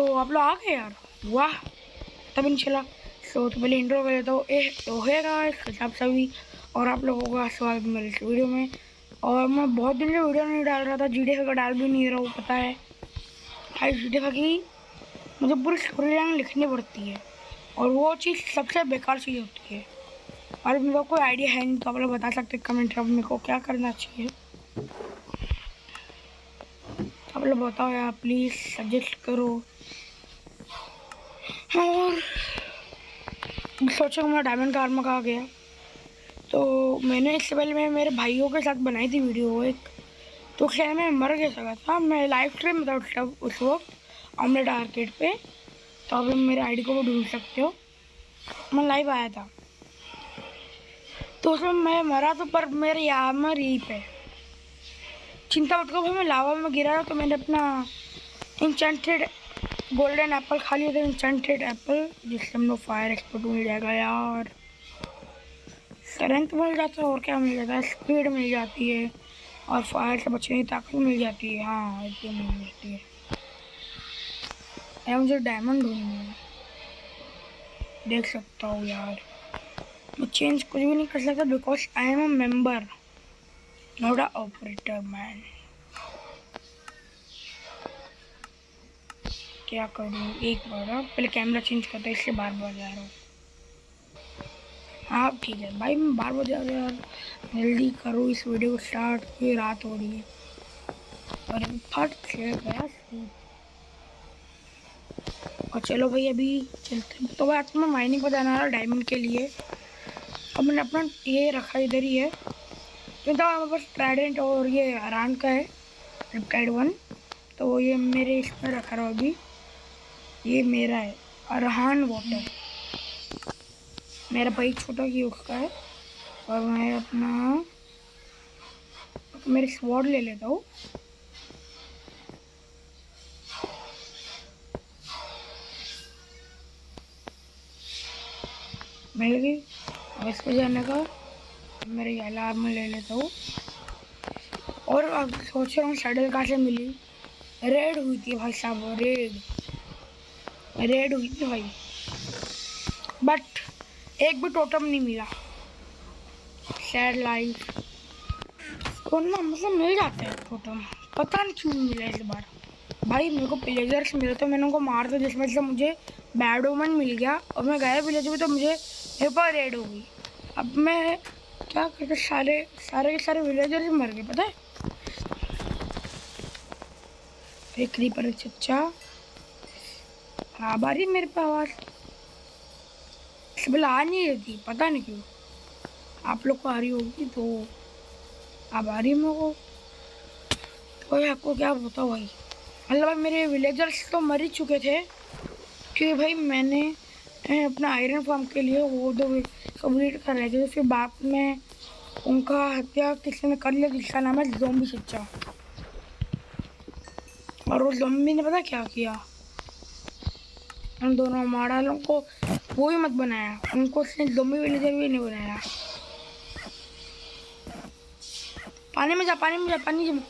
तो आप लोग आ गए यार। वाह, तब चला सो तो पहले इंट्रो कर लेता हूँ। ए तो है गाइस आप सभी और आप लोगों का स्वागत मेरे इस वीडियो में। और मैं बहुत दिन से वीडियो नहीं डाल रहा था जी का डाल भी नहीं रहा हूँ, पता है। भाई जी डी की मुझे पूरी स्टोरी लाइन लिखनी पड़ती है। और वो चीज़ सबसे बेकार चीज़ होती है। और मेरे को कोई आइडिया है नहीं तो आप लोग बता सकते कमेंट में मेरे को क्या करना चाहिए। आप लोग बताओ यार प्लीज़ सजेस्ट करो। और सोचा मैं डायमंड कार में कहा गया तो मैंने इससे पहले मैं मेरे भाइयों के साथ बनाई थी वीडियो एक। तो खैर मैं मर गया सका था। मैं लाइव स्ट्रीम था उस उस वक्त ऑमलेट आर्केड पे। तो अभी मेरे आईडी को वो ढूंढ सकते हो। मैं लाइव आया था। तो उसमें मैं मरा तो पर मेरे यहाँ में यहीं पे चिंता मत करो मैं लावा में गिरा तो मैंने अपना इंचेंटेड गोल्डन एप्पल खा लिया था इंचेंटेड एप्पल जिससे हम लोग फायर एक्सपर्ट मिल जाएगा यार। स्ट्रेंथ मिल जाता है और क्या मिल जाता है? स्पीड मिल जाती है और फायर से बचने की ताकत मिल जाती है। हाँ एकदम मिल जाती है। मुझे डायमंड देख सकता हूँ यार। मैं चेंज कुछ भी नहीं कर सकता because I am a member not a operator man क्या करूँ? एक बार पहले कैमरा चेंज करता है इससे बार बार जा रहा हूँ। हाँ ठीक है। भाई, मैं बार बार जा रहा यार। जल्दी करो इस वीडियो को स्टार्ट फिर रात हो रही है। और फट से गया और चलो भाई, अभी चलते हैं। तो भाई आज मैं माइनिंग पर जाना रहा डायमंड के लिए। और मैंने अपना ये रखा इधर ही है। क्योंकि तो हमारे पास ट्राइडेंट और ये आरान का है। रिपटाइड वन तो ये मेरे इसमें रखा रहा अभी। ये मेरा है, अरहान वाटर मेरा भाई छोटा की उसका है, और मैं अपना, मेरे स्वॉर्ड ले लेता हूँ. मिल गई अब इसको जाने का, मेरे अलार्म ले लेता हूँ. और अब सोच रहा हूँ सैडल कहाँ से मिली? रेड हुई थी भाई साहब रेड रेड हुई थी भाई। बट एक भी टोटम नहीं मिला। सैड लाइफ तो ना मतलब मिल जाते हैं टोटम पता नहीं क्यों मिला इस बार। भाई, मेरे को प्लेजर्स मिले तो मैंने उनको मार दिया, जिसमें से मुझे बैड ओमन मिल गया। और मैं गया विलेज में तो मुझे पास रेड हो गई। अब मैं क्या करते सारे सारे के सारे विलेजर्स मर गए, पता है? एक क्रीपर चच्चा हाँ बारी मेरे पे आवाज़ आ नहीं रहती पता नहीं क्यों। आप लोग को आ रही होगी तो आप आ रही मेरे को। तो आपको क्या बताओ भाई? मतलब मेरे विलेजर्स तो मर ही चुके थे क्योंकि भाई मैंने अपना आयरन फार्म के लिए वो दो कंप्लीट कर रहे थे। तो फिर बाद में उनका हत्या किसी ने कर लिया जिसका नाम है जोम्बी सच्चा। और उस जोम्बी ने पता क्या किया? उन दोनों मॉडलों को वो भी मत बनाया। उनको उसने जोम्बी विलेजर भी नहीं बनाया। पानी में जा, पानी में जा, पानी में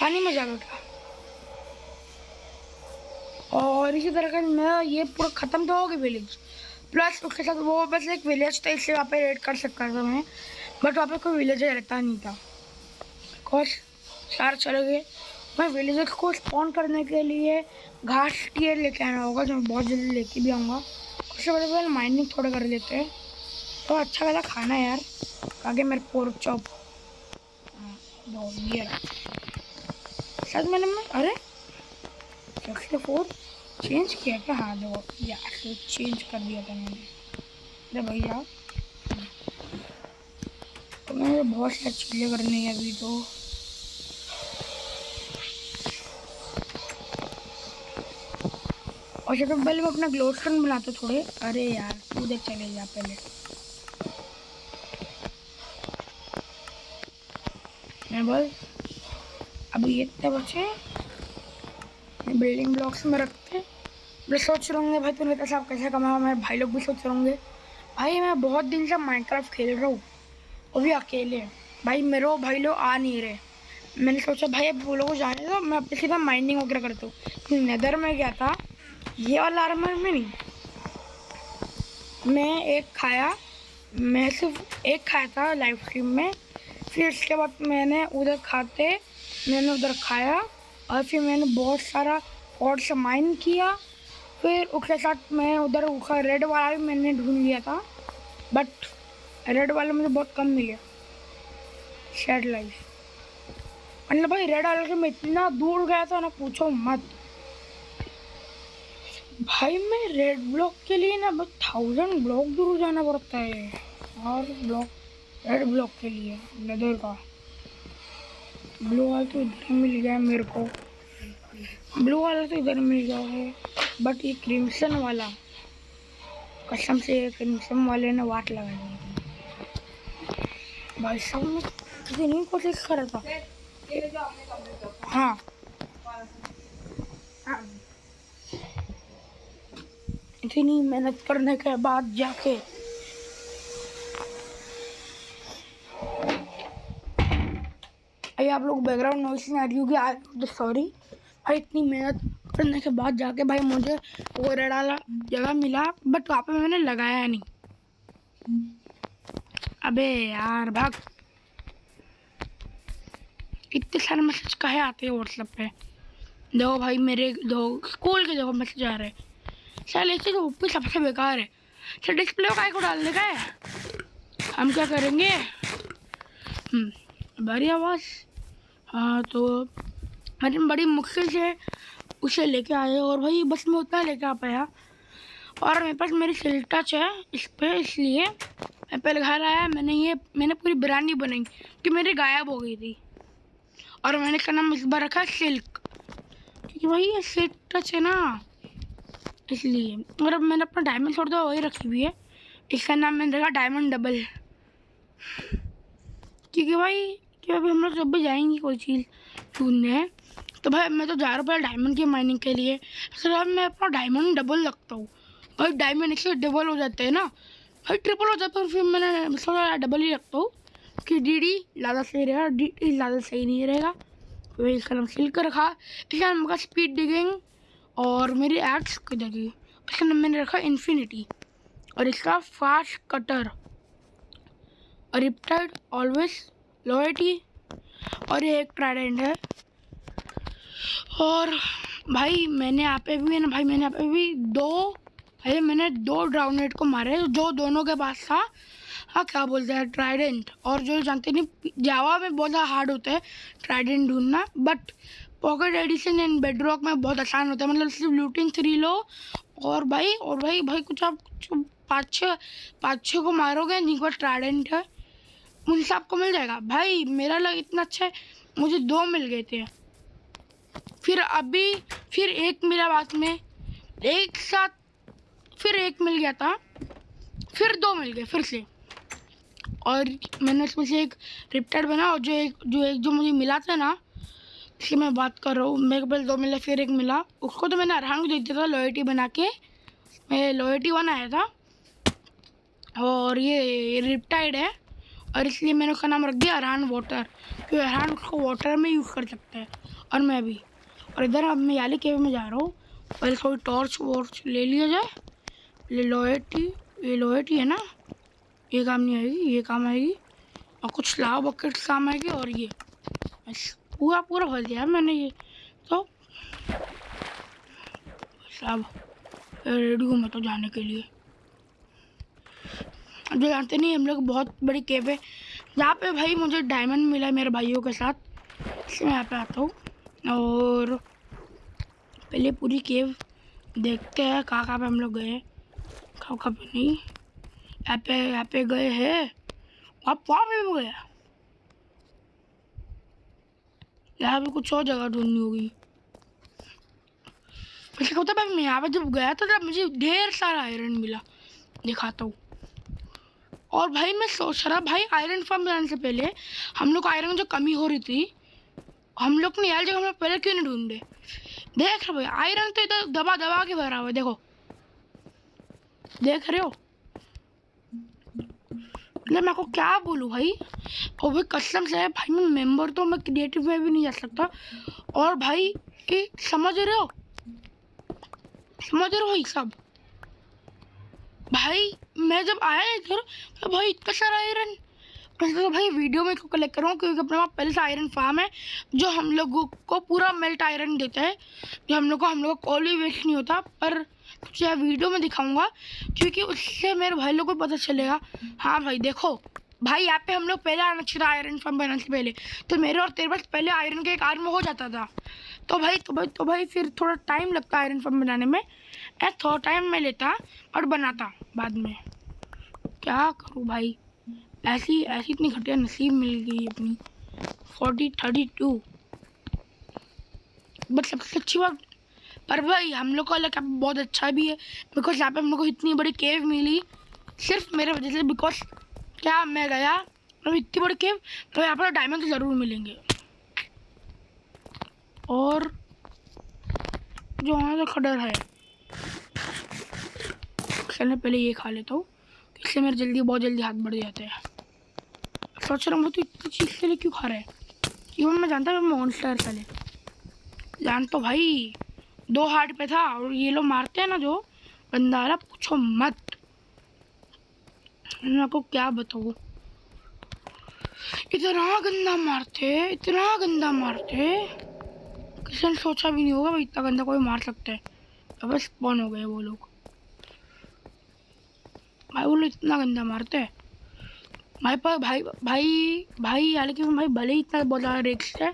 पानी में जा बेटा और इसी तरह का मैं ये पूरा ख़त्म तो हो गया विलेज प्लस उसके साथ वो बस एक विलेज था, इसलिए वहाँ पे रेड कर सकता था मैं। बट वहाँ पे कोई विलेजर रहता नहीं था। बिकॉज़ सारे चले गए। मैं विलेजर को स्पॉन करने के लिए घास टीयर लेके आना होगा, जो मैं बहुत जल्दी लेके भी आऊँगा। उससे पहले पहले माइनिंग थोड़ा कर लेते हैं। तो अच्छा वाला खाना है यार। आगे मेरे पोर्क चॉप ये शायद मैंने मैं, अरे? सिक्सटी फोर चेंज किया क्या? हाँ देखो, यार चेंज कर दिया था मैंने। अरे भैया। तो मैंने बहुत सारी चीज़ें करनी है अभी तो। और सबसे पहले मैं अपना ग्लोस्टन बनाता थोड़े, अरे यार, तू देख चले जा पहले। मैं बस अब ये इतने बचे बिल्डिंग ब्लॉक्स में रखते। मैं सोच रहे होंगे भाई तूने पैसा कैसे कमाया? मेरे भाई लोग भी सोच रहे होंगे। भाई, मैं बहुत दिन से माइनक्राफ्ट खेल रहा हूँ। वो भी अकेले भाई, मेरे भाई लोग आ नहीं रहे। मैंने सोचा, भाई, अब वो लोग जाने दो। मैं अपने सीधा माइनिंग वगैरह करता हूँ। नदर में गया था। ये वाला आर्मर में नहीं। मैं एक खाया, मैं सिर्फ़ एक खाया था लाइव स्ट्रीम में। फिर इसके बाद मैंने उधर खाते, मैंने उधर खाया और फिर मैंने बहुत सारा और से माइन किया। फिर उसके साथ मैं उधर उसका रेड वाला भी मैंने ढूंढ लिया था बट रेड वाला मुझे बहुत कम मिला। शेड लाइफ मतलब भाई रेड वाले के मैं इतना दूर गया था ना, पूछो मत। भाई, मैं रेड ब्लॉक के लिए ना बस थाउज़ेंड ब्लॉक दूर जाना पड़ता है। और ब्लॉक रेड ब्लॉक के लिए लेदर का। ब्लू वाला तो इधर मिल गया मेरे को। ब्लू वाला तो इधर मिल गया है बट ये क्रिम्सन वाला। कसम से क्रिम्सन वाले ने वाट लगा दी। भाई साहब, मैं कितनी कोशिश कर रहा था। हाँ। इतनी मेहनत करने के बाद जाके अरे आप लोग बैकग्राउंड नॉइस नहीं आ रही होगी आई सॉरी भाई, इतनी मेहनत करने के बाद जाके भाई मुझे वो रेड वाला जगह मिला बट वहाँ पे मैंने लगाया नहीं। अबे यार, भाग। इतने सारे मैसेज कहे आते हैं व्हाट्सएप पे? देखो भाई, मेरे दो स्कूल के देखो मैसेज आ रहे चल ऐसे तो ऊपर सबसे बेकार है। सर डिस्प्ले का को डालने का है हम क्या करेंगे? हम्म, बड़ी आवाज़। हाँ तो मैंने बड़ी मुश्किल से उसे लेके आए और भाई बस मैं उतना लेके आ पाया। और मेरे पास मेरी सिल टच है इस पर इसलिए मैं पहले घर आया मैंने ये मैंने पूरी बिरयानी बनाई कि मेरी गायब हो गई थी। और मैंने इसका नाम इस बार रखा सिल्क। क्योंकि भाई ये सिल्क टच है ना। इसलिए। और अब मैंने अपना डायमंड छोड़ दिया, वही रखी हुई है। इसका नाम मैंने रखा डायमंड डबल क्योंकि भाई, कि अभी हम लोग जब भी जाएँगे कोई चीज़ ढूँढने तो भाई मैं तो जा रहा हूँ पहले डायमंड की माइनिंग के लिए। सर अब मैं अपना डायमंड डबल रखता हूँ। भाई डायमंड इससे डबल हो जाते हैं ना। भाई ट्रिपल हो जाता है फिर मैंने थोड़ा डबल ही रखता हूँ। कि डी डी ज़्यादा सही रहेगा डी डी ज़्यादा सही नहीं रहेगा। तो इसका नाम सिल कर रखा। इसका नाम का स्पीड डिगिंग और मेरी एक्स किधर की इसका नाम मैंने रखा इन्फिनिटी और इसका फास्ट कटर और रिप्टाइड ऑलवेज लोयटी और ये एक ट्राइडेंट है। और भाई, मैंने यहाँ पे भी ना भाई, मैंने यहाँ पे भी दो, भाई, मैंने दो ड्राउनेट को मारे, जो दोनों के पास था। हाँ क्या बोलते हैं ट्राइडेंट और जो जानते नहीं जावा में बहुत ज़्यादा हार्ड होता है ट्राइडेंट ढूंढना but pocket edition and bedrock में बहुत आसान होता है। मतलब सिर्फ़ लूटिंग थ्री लो। और भाई और भाई भाई, कुछ आप पाँच छः पाँच छः को मारोगे, नहीं को ट्राइडेंट है। उनसे आपको मिल जाएगा। भाई, मेरा लग इतना अच्छा है, मुझे दो मिल गए थे। फिर अभी, फिर एक मिला बाद में। एक साथ, फिर एक मिल गया था। फिर दो मिल गए, फिर से। और मैंने उसमें से एक रिप्टेड बना और जो एक जो एक, जो मुझे मिला था ना इसकी मैं बात कर रहा हूँ। मेरे को दो मिला फिर एक मिला। उसको तो मैंने अरहान को दे दिया था लॉयटी बना के। मैं लॉयटी वन आया था। और ये रिप्टाइड है। और इसलिए मैंने उसका नाम रख दिया अरहान वाटर क्योंकि अरहान उसको वाटर में यूज़ कर सकता है। और मैं भी। और इधर अब मैं याली केव में जा रहा हूँ। पहले थोड़ी टॉर्च वॉर्च ले लिया जाए। ये लोहेटी ये लोहेटी है ना? ये काम नहीं आएगी, ये काम आएगी। और कुछ लाव बकेट काम आएगी और ये। पूरा पूरा भर दिया मैंने ये। तो सब रेडी हूँ मैं तो जाने के लिए। जो जानते नहीं, हम लोग बहुत बड़ी केव है। जहाँ पे भाई मुझे डायमंड मिला है मेरे भाइयों के साथ। इसलिए मैं यहाँ पे आता हूँ। और पहले पूरी केव देखते हैं कहाँ कहाँ पे हम लोग गए कहाँ कहाँ पे नहीं। यहाँ पे यहाँ पे गए हैं। वहाँ पे भी गया यहाँ पे कुछ और जगह ढूंढनी होगी। वैसे होता भाई मैं यहाँ पे जब गया था, तब मुझे ढेर सारा आयरन मिला। दिखाता हूँ। और भाई मैं सोच रहा, भाई आयरन फार्म बनाने से पहले हम लोग आयरन जो कमी हो रही थी, हम लोग ने यार जगह हम लोग पहले क्यों नहीं ढूंढे? देख रहे भाई आयरन तो इधर दबा दबा के भरा हुआ है, देखो। देख रहे हो? मतलब मैं को क्या बोलूँ भाई वो भी कसम से है भाई मैं मेंबर तो मैं क्रिएटिव में भी नहीं जा सकता और भाई ये समझ रहे हो समझ रहे हो भाई सब भाई मैं जब आया इधर तो भाई इतना सारा आयरन सोचा भाई वीडियो में इसको कलेक्ट करूँ क्योंकि अपने वहाँ पहले से आयरन फार्म है, जो हम लोगों को पूरा मेल्ट आयरन देता है। जो हम लोग को हम लोग को कॉल भी वेस्ट नहीं होता, पर तुझे वीडियो में दिखाऊँगा, क्योंकि उससे मेरे भाई लोग को पता चलेगा। हाँ भाई, देखो, भाई यहाँ पे हम लोग पहले आना चाहिए आयरन फार्म बनाने से पहले। तो मेरे और तेरे पास पहले आयरन के एक आर्म हो जाता था। तो भाई तो भाई तो भाई फिर थोड़ा टाइम लगता आयरन फार्म बनाने में। थोड़ा टाइम मैं लेता और बनाता बाद में। क्या करूँ भाई? ऐसी ऐसी इतनी घटिया नसीब मिल गई अपनी। फोर्टी थर्टी टू बट सबसे अच्छी बात, पर भाई, हम लोग का लगा बहुत अच्छा भी है बिकॉज़ यहाँ पे हम लोग को इतनी बड़ी केव मिली, सिर्फ़ मेरे वजह से बिकॉज़ क्या मैं गया अब इतनी बड़ी केव तो यहाँ पर डायमंड तो ज़रूर मिलेंगे। और जो वहाँ से खडर है चलने पहले ये खा लेता हूँ, इससे मेरे जल्दी, बहुत जल्दी हाथ बढ़ जाते हैं। सोच रहा हूँ तो इतनी चीज़ के लिए क्यों खा रहे हैं? इवन मैं जानता हूँ मॉन्स्टर पहले। जान तो भाई, दो हार्ट पे था और ये लोग मारते हैं ना जो बंदा रहा पूछो मत। मैं आपको क्या बताऊँ? इतना गंदा मारते इतना गंदा मारते किसी ने सोचा भी नहीं होगा भाई, इतना गंदा कोई मार सकता है। अब स्पॉन हो गए वो लोग। भाई वो लोग इतना गंदा मारते हैं। भाई पर भाई भाई भाई हालाँकि भाई भले ही इतना बहुत ज़्यादा रिक्स है?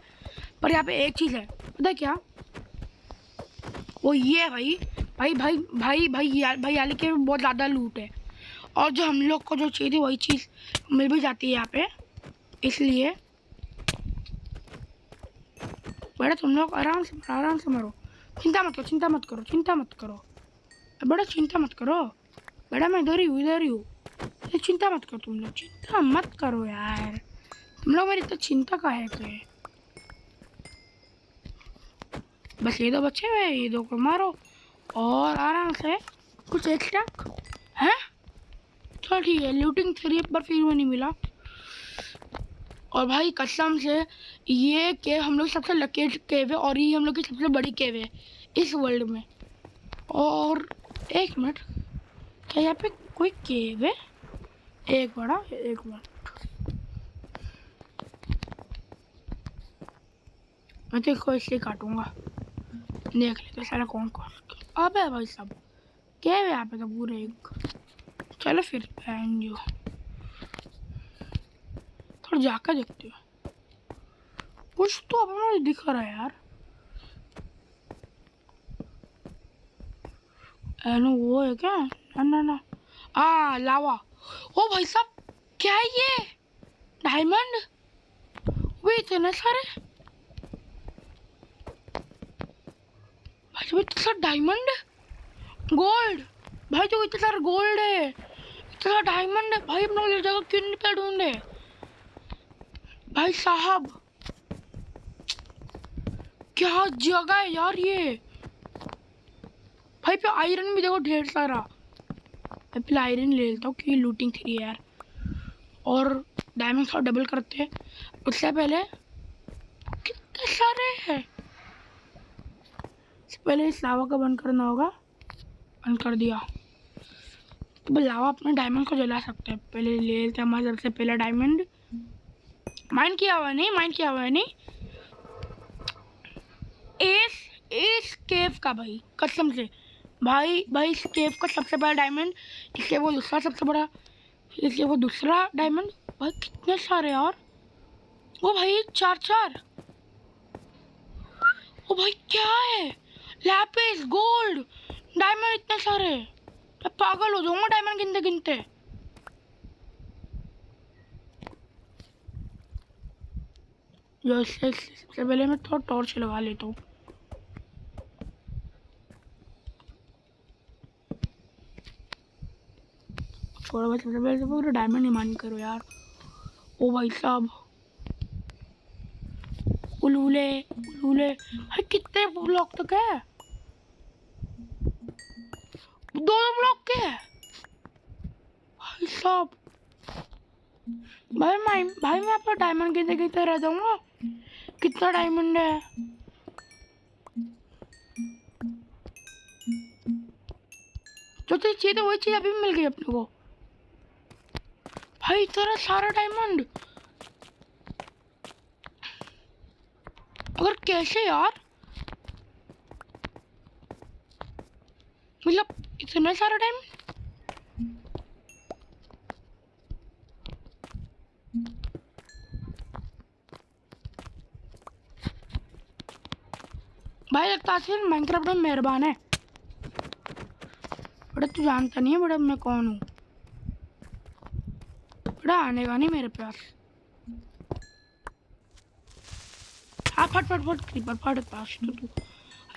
पर यहाँ पे एक चीज़ है पता है क्या? वो ये है भाई भाई भाई भाई भाई या, भाई हालाँकि बहुत ज़्यादा लूट है। और जो हम लोग को जो चाहिए थी वही चीज़ मिल भी जाती है यहाँ पे इसलिए। बड़ा तुम लोग आराम से आराम से मरो। चिंता मत करो चिंता मत करो चिंता मत करो। बड़ा चिंता मत करो। बड़ा मैं इधर ही हूँ इधर ही हूँ। ये चिंता मत करो, तुम लोग, चिंता मत करो यार। तुम लोग मेरी तो चिंता का है के बस ये दो बच्चे हुए, ये दो को मारो और आराम से कुछ एक्स्ट्रा हैं? चलो ठीक है लूटिंग थ्री पर फिर वो नहीं मिला। और भाई, कसम से ये केव हम लोग सबसे लकी केव है और ये हम लोग की सबसे बड़ी केव है इस वर्ल्ड में। और एक मिनट, क्या यहाँ पे कोई केव है? एक बड़ा एक मिनट मैं तो इसको इसलिए काटूँगा। देख लेते सारा कौन कौन। अब है भाई सब क्या है यहाँ पे तो पूरे एक? चलो फिर बहन जो थोड़ा जाकर देखते हो। कुछ तो अपना दिख रहा है यार। वो है क्या? ना ना ना। आ, लावा। ओ भाई साहब, क्या है ये? डायमंड वे इतने सारे भाई साहब, इतना सारा डायमंड गोल्ड भाई जो इतना सारा गोल्ड है। इतना डायमंड है। भाई, अपना जगह क्यों नहीं पे ढूंढे भाई साहब, क्या जगह है यार ये? भाई, पे आयरन भी देखो ढेर सारा। मैं पहले आयरन ले लेता हूँ क्योंकि लूटिंग है यार। और डायमंड थोड़ा डबल करते हैं। उससे पहले कितने सारे हैं पहले इस लावा का बंद करना होगा। बंद कर दिया। तो लावा अपने डायमंड को जला सकते हैं। पहले ले लेते हैं हमारे सबसे पहला डायमंड माइंड किया हुआ नहीं? माइंड किया हुआ है नहीं? इस इस केव का भाई, कसम से। भाई भाई इस केव का सबसे बड़ा डायमंड इसलिए वो दूसरा सबसे बड़ा इसलिए वो दूसरा डायमंड भाई कितने सारे यार वो भाई चार चार ओ भाई क्या है लैपिस गोल्ड डायमंड इतने सारे मैं पागल हो जाऊँगा डायमंड गिनते गिनते सबसे पहले मैं थोड़ा टॉर्च लगा लेता हूँ बहुत सबसे पहले तो पूरा डायमंड मान करो यार। ओ भाई साहब। उलूले उलूले भाई, कितने ब्लॉक तक है? दो ब्लॉक के है। भाई साहब। भाई, मैं भाई, मैं आपका डायमंड गिनते गिनते रह जाऊँगा? कितना डायमंड है? चीज़ चाहिए तो वही चीज़ अभी मिल गई अपने को। भाई तेरा सारा डायमंड अगर कैसे यार? मतलब इतना सारा डायमंड भाई लगता है माइनक्राफ्ट में मेहरबान है। बड़ा तू जानता नहीं है बड़ा मैं कौन हूँ? बड़ा आने का नहीं मेरे पास हाँ फट फट फट क्रीपर फट पास तो तू।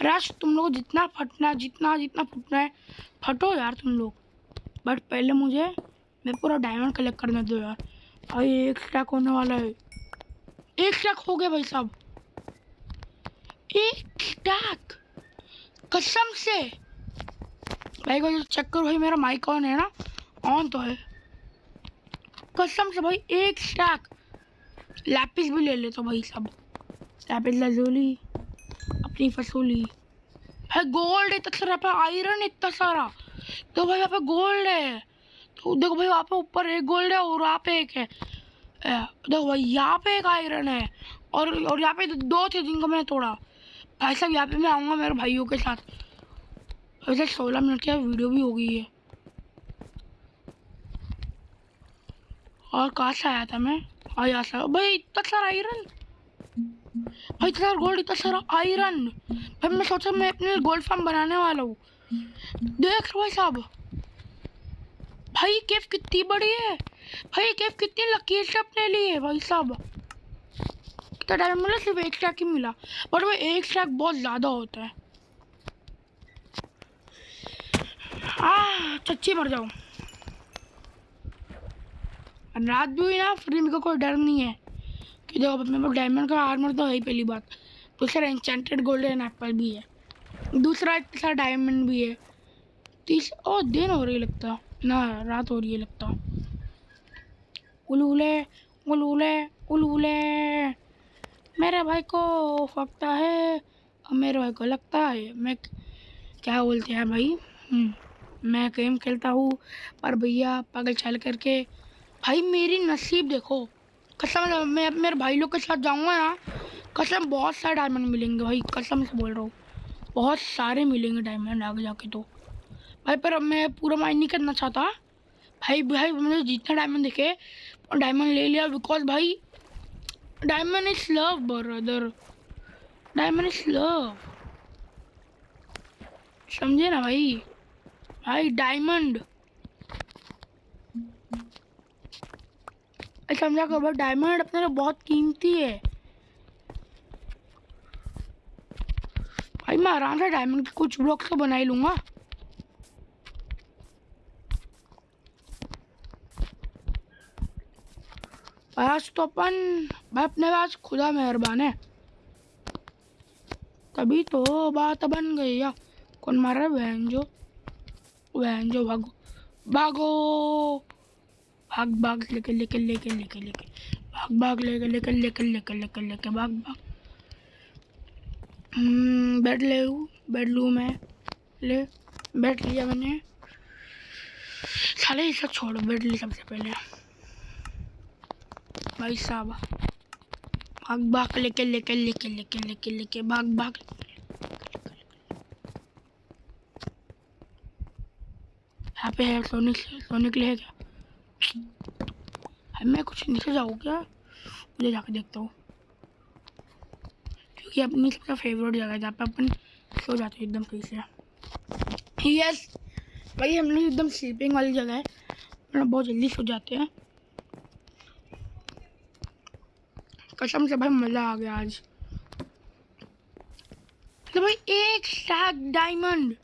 आज तुम लोग जितना फटना जितना जितना फटना है, फटो यार तुम लोग। बट पहले मुझे, मैं पूरा डायमंड कलेक्ट करने दो यार। भाई, एक स्टैक होने वाला है। एक स्टैक हो गया भाई साहब। एक स्टैक कसम से। भाई को चेक करो भाई, मेरा माइक ऑन है ना? ऑन तो है। कसम से भाई, एक स्टैक लैपिस भी ले ले तो भाई सब। लैपिस लजोली अपनी फसूली। भाई गोल्ड इतना सारा पे आयरन इतना सारा। तो भाई यहाँ पे गोल्ड है। तो देखो भाई, वहाँ पे ऊपर एक गोल्ड है और वहाँ पे एक है। देखो भाई, यहाँ पे एक आयरन है। और और यहाँ पे दो थे जिनको मैंने तोड़ा। भाई साहब, यहाँ पे मैं आऊँगा मेरे भाइयों के साथ। वैसे सोलह मिनट की वीडियो भी हो गई है। और कहाँ से आया था मैं। हाँ यहाँ से भाई, इतना सारा आयरन भाई, इतना सारा गोल्ड इतना सारा आयरन भाई, मैं सोचा मैं अपने गोल्ड फार्म बनाने वाला हूँ। देख लो भाई साहब? भाई केव कितनी बड़ी है। भाई केव कितनी लकी है अपने लिए, भाई साहब। कितना टाइम मिला सिर्फ़ एक स्टैक ही मिला बट वो एक स्टैक बहुत ज़्यादा होता है। आ चच्ची मर जाओ रात भी हुई ना फिर मेरे को कोई डर नहीं है। कि देखो मेरे पास डायमंड का आर्मर तो है ही पहली बात। दूसरा इंचेंटेड गोल्डन एप्पल भी है। दूसरा तीसरा डायमंड भी है। तीस ओ दिन हो रही लगता। ना रात हो रही है लगता। उलूले उलूले उलूले। मेरे भाई को फकता है। और मेरे भाई को लगता है। मैं क्या बोलते हैं भाई? हम्म, मैं गेम खेलता हूँ। पर भैया पागल चल करके भाई मेरी नसीब देखो। कसम मैं मेरे भाई लोग के साथ जाऊँगा ना, कसम बहुत सारे डायमंड मिलेंगे भाई, कसम से बोल रहा हूँ। बहुत सारे मिलेंगे डायमंड आगे जाके तो। भाई पर मैं पूरा माइंड नहीं करना चाहता। भाई भाई मुझे जितना डायमंड देखे डायमंड ले लिया बिकॉज़ भाई diamond is love brother diamond is love समझे ना भाई? भाई डायमंड समझा करो डायमंड अपने लिए बहुत कीमती है। भाई, मैं आराम से डायमंड के कुछ ब्लॉक्स तो बना ही लूँगा। आज तो अपन भाई अपने पास खुदा मेहरबान है। तभी तो बात बन गई या कौन मार रहा है? बहन जो। बहन जो भागो। भागो। भाग भाग लेके लेके लेके लेके लेके भाग भाग लेके लेके लेके लेके लेके लेके भाग भाग हम्म, बैठ ले लूँ बैठ लूँ मैं ले बैठ लिया मैंने साले सब छोड़ो बैठ ली सबसे पहले भाई साहब भाग भाग लेके लेके लेके लेके लेके लेके भाग भाग यहाँ पे है सोने सोने के क्या है मैं कुछ नीचे जाऊँ क्या? मुझे जाके देखता हूँ। क्योंकि अपनी सबसे फेवरेट जगह है, जहाँ पे अपन सो जाते हैं एकदम सही से। यस भाई हम लोग एकदम स्लीपिंग वाली जगह है। मतलब बहुत जल्दी सो जाते हैं। कसम से भाई मज़ा आ गया आज। तो भाई एक स्टैक डायमंड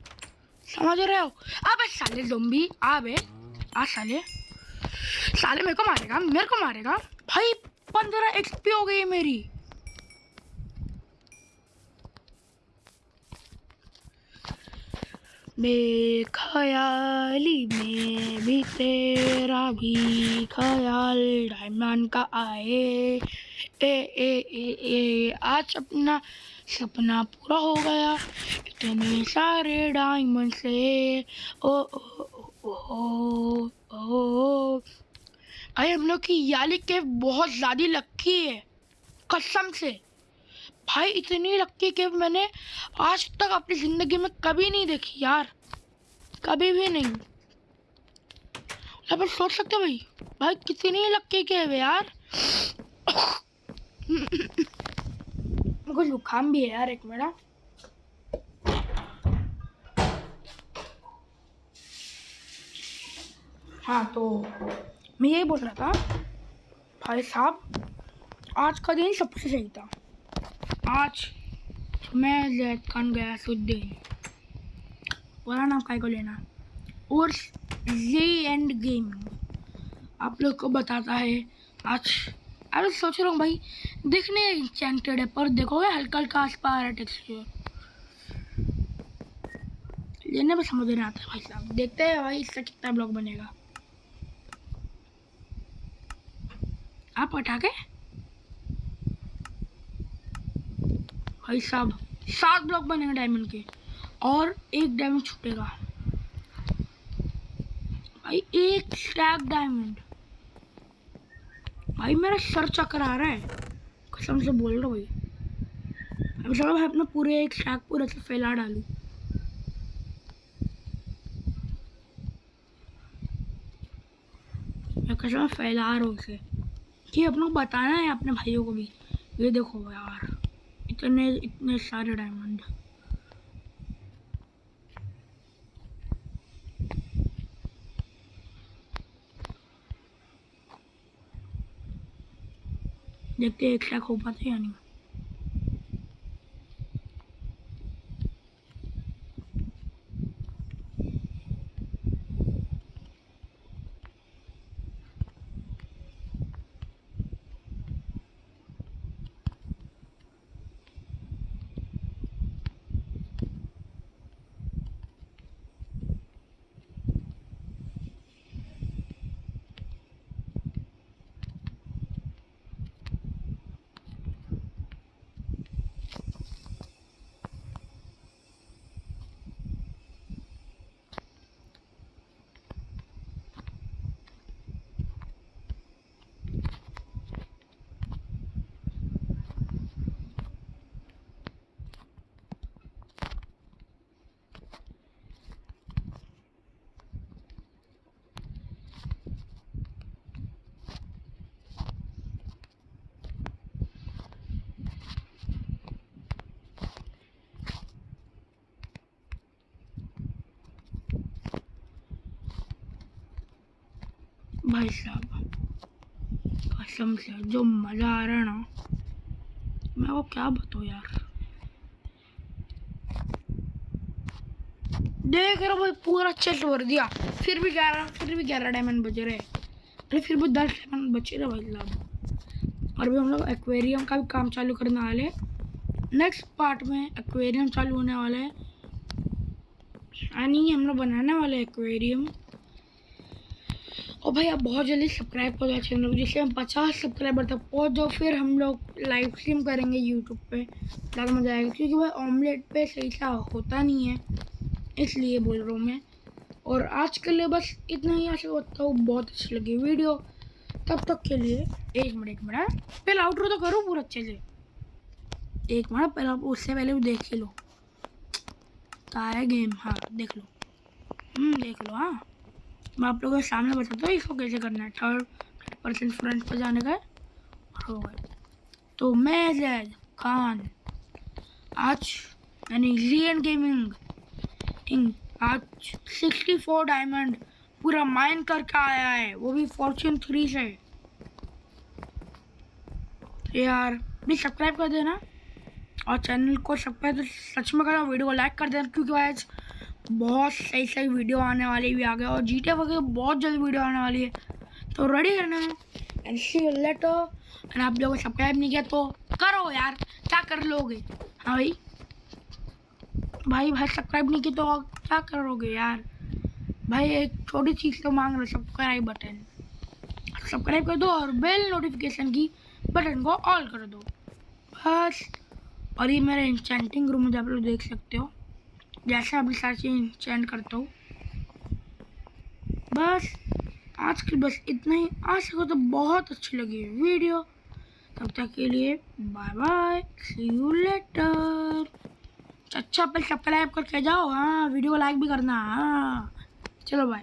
समझ रहे हो? अब साले आ बे आ साले साले मेरे को मारेगा? मेरे को मारेगा? भाई, पंद्रह एक्सपी हो गई मेरी। बेखयाली में भी तेरा भी ख्याल डायमंड का आए। ए ए ए ए, आज अपना सपना पूरा हो गया। इतने सारे डायमंड से। ओ ओ ओ ओ ओ ओ ओ। भाई हम लोग की याली केव बहुत ज़्यादा लक्की है, कसम से। भाई, इतनी लक्की केव मैंने आज तक अपनी ज़िंदगी में कभी नहीं देखी यार, कभी भी नहीं। आप सोच सकते हो भाई भाई कितनी लक्की केव है यार। मेरे को जुकाम भी है यार एक मेरा। हाँ तो मैं यही बोल रहा था, भाई साहब, आज का दिन सबसे सही था। आज मैं जैद खान गया सुद्दीन पूरा नाम काय को लेना? और जी एंड गेमिंग आप लोग को बताता है आज। अरे सोच रहा हूँ भाई, देखने इंचेंटेड है, पर देखोगे हल्का हल्का आस पास आ रहा टेक्सचर लेने में समझ नहीं आता भाई साहब। देखते हैं भाई इसका कितना ब्लॉग बनेगा। आप के भाई साहब, सात ब्लॉक बनेंगे डायमंड के, और एक डायमंड छूटेगा। भाई, एक स्टैक डायमंड भाई, मेरा सर चक्कर आ रहा है। कसम से बोल रहा हूँ भाई। चलो भाई, अपना पूरे एक स्टैक पूरे से फैला डालूँ। मैं कसम फैला रहा हूँ उसे कि अपनों को बताना है अपने भाइयों को भी। ये देखो यार, इतने इतने सारे डायमंड देखते एक लाख हो पाते या नहीं। भाई साहब कसम से जो मज़ा आ रहा है ना, मैं वो क्या बताऊँ यार? देख रहा भाई, पूरा चेस्ट भर दिया। फिर भी ग्यारह, फिर भी ग्यारह डायमंड बचे रहे। अरे फिर भी दस डायमंड बचे रहे भाई साहब। और भी हम लोग एक्वेरियम का भी काम चालू करने वाले नेक्स्ट पार्ट में एक्वेरियम चालू होने वाला है। यानी हम लोग बनाने वाले एक्वेरियम और भाई आप बहुत जल्दी सब्सक्राइब कर दो चैनल को, जिससे हम पचास सब्सक्राइबर तक पहुँच जाओ, फिर हम लोग लाइव स्ट्रीम करेंगे यूट्यूब पे। ज़्यादा मज़ा आएगा, क्योंकि भाई ऑमलेट पे सही सा होता नहीं है, इसलिए बोल रहा हूँ मैं। और आज के लिए बस इतना ही, आशा होता हूँ बहुत अच्छी लगी वीडियो। तब तक के लिए एक मिनट एक मिनट पहले आउटरो तो करो पूरा अच्छे से। एक मिनट पहले आप उससे पहले भी देख ही लो। कहा है गेम हाँ देख लो। हम्म देख लो हाँ। मैं आप लोगों के सामने बताता हूँ इसको कैसे करना है। थर्ड परसेंट फ्रंट पर जाने का हो गए तो मैं जैद खान, आज यानी जी एंड गेमिंग आज 64 डायमंड पूरा माइन करके आया है। वो भी फॉर्चून थ्री से। यार प्लीज़ सब्सक्राइब कर देना और चैनल को सब्सक्राइब तो सच में करना वीडियो को लाइक कर देना, क्योंकि आज बहुत सही सही वीडियो आने वाली भी आ गया और जीटे वगैरह बहुत जल्दी वीडियो आने वाली है। तो रेडी रहना एंड सी लेटर एंड आप लोगों को सब्सक्राइब नहीं किया तो करो यार, क्या कर लोगे? हाँ भाई। भाई भाई सब्सक्राइब नहीं किया तो क्या करोगे यार? भाई एक छोटी चीज़ तो मांग रहे सब्सक्राइब बटन सब्सक्राइब कर दो और बेल नोटिफिकेशन की बटन को ऑल कर दो। बस। और ये मेरे इंचेंटिंग रूम है, आप लोग देख सकते हो। जैसे अभी सारी चीज़ करता हूँ। बस, आज की बस इतना ही। आज को तो बहुत अच्छी लगी वीडियो। तब तक के लिए bye bye see you later अच्छा पहले सब्सक्राइब करके जाओ। हाँ वीडियो को लाइक भी करना। हाँ चलो बाय